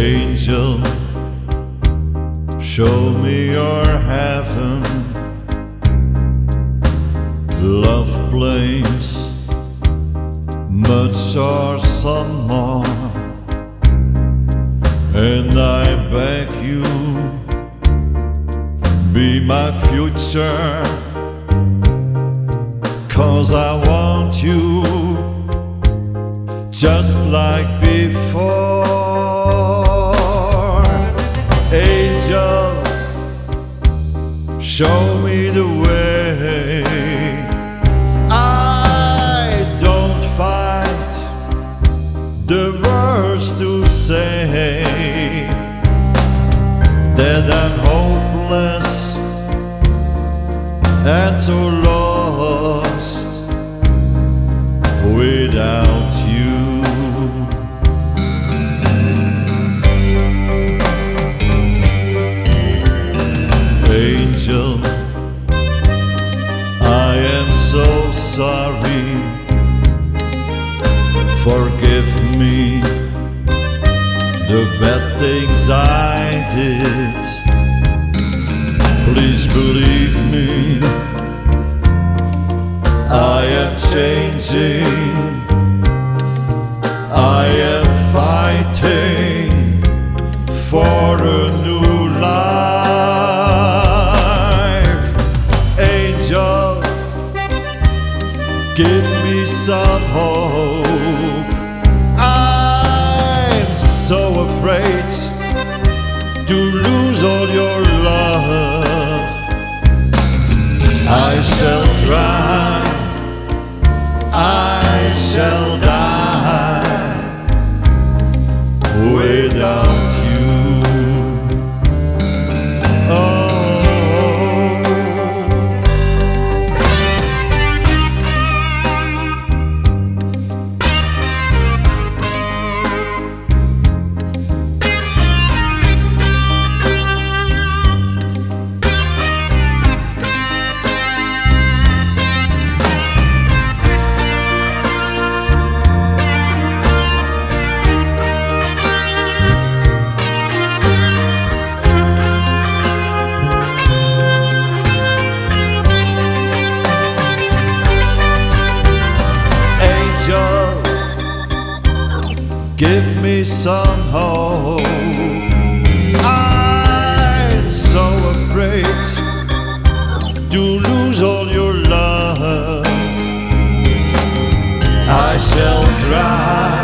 Angel, show me your heaven, love place, much or some more, and I beg you, be my future, cause I want you just like before. Show me the way. I don't find the words to say that I'm hopeless and so lost without I am so sorry. Forgive me the bad things I did. Please believe me, I am changing. I am fighting for a new give me some hope. I'm so afraid to lose all your love. I shall try, I shall die give me some hope. I'm so afraid to lose all your love. I shall try.